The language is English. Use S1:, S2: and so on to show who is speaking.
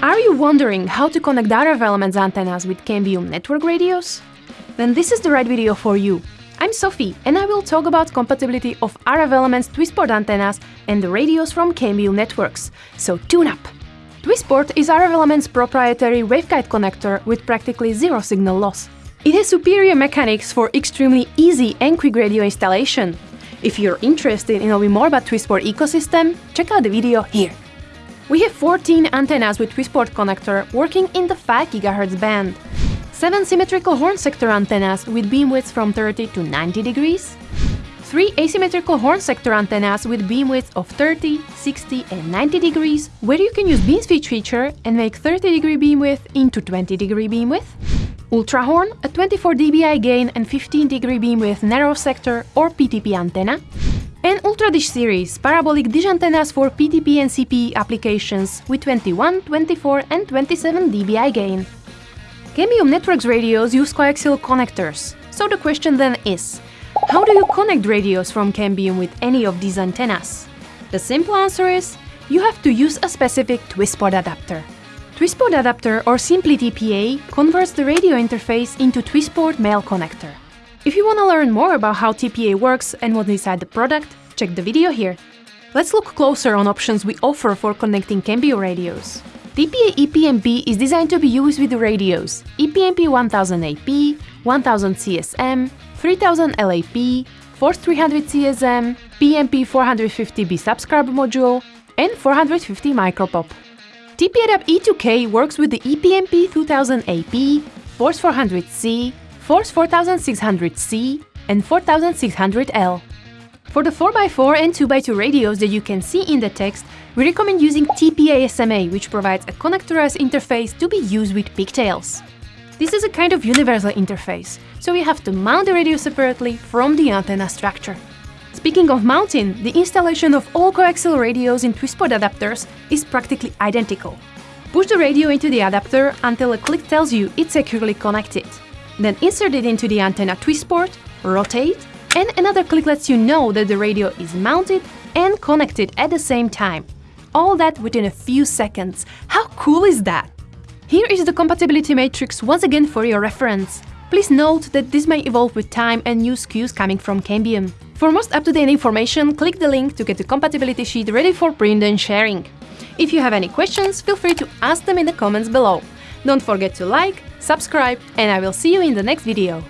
S1: Are you wondering how to connect RF Elements antennas with Cambium network radios? Then this is the right video for you. I'm Sophie and I will talk about compatibility of RF Elements Twistport antennas and the radios from Cambium networks, so tune up! Twistport is RF Elements' proprietary waveguide connector with practically zero signal loss. It has superior mechanics for extremely easy and quick radio installation. If you're interested in knowing more about Twistport ecosystem, check out the video here. We have 14 antennas with Twistport connector working in the 5 GHz band. 7 symmetrical horn sector antennas with beam widths from 30 to 90 degrees. 3 asymmetrical horn sector antennas with beam widths of 30, 60 and 90 degrees, where you can use beam switch feature and make 30 degree beam width into 20 degree beam width. Ultra horn, a 24 dBi gain and 15 degree beam width narrow sector or PTP antenna and Ultra Dish series, parabolic dish antennas for PTP and CPE applications with 21, 24 and 27 dBi gain. Cambium Networks radios use coaxial connectors, so the question then is, how do you connect radios from Cambium with any of these antennas? The simple answer is, you have to use a specific Twistport adapter. Twistport adapter, or simply TPA, converts the radio interface into Twistport male connector. If you want to learn more about how TPA works and what's inside the product, check the video here. Let's look closer on options we offer for connecting Cambium radios. TPA EPMP is designed to be used with radios EPMP 1000 AP, 1000 CSM, 3000 LAP, Force 300 CSM, PMP 450B subscriber module, and 450 micropop. TPA E2K works with the EPMP 2000 AP, Force 400C, Force 4600C and 4600L. For the 4x4 and 2x2 radios that you can see in the text, we recommend using TPA SMA, which provides a connectorized interface to be used with pigtails. This is a kind of universal interface, so you have to mount the radio separately from the antenna structure. Speaking of mounting, the installation of all coaxial radios in Twistport adapters is practically identical. Push the radio into the adapter until a click tells you it's securely connected. Then insert it into the antenna twist port, rotate, and another click lets you know that the radio is mounted and connected at the same time. All that within a few seconds. How cool is that? Here is the compatibility matrix once again for your reference. Please note that this may evolve with time and new SKUs coming from Cambium. For most up-to-date information, click the link to get the compatibility sheet ready for print and sharing. If you have any questions, feel free to ask them in the comments below. Don't forget to like, subscribe, and I will see you in the next video.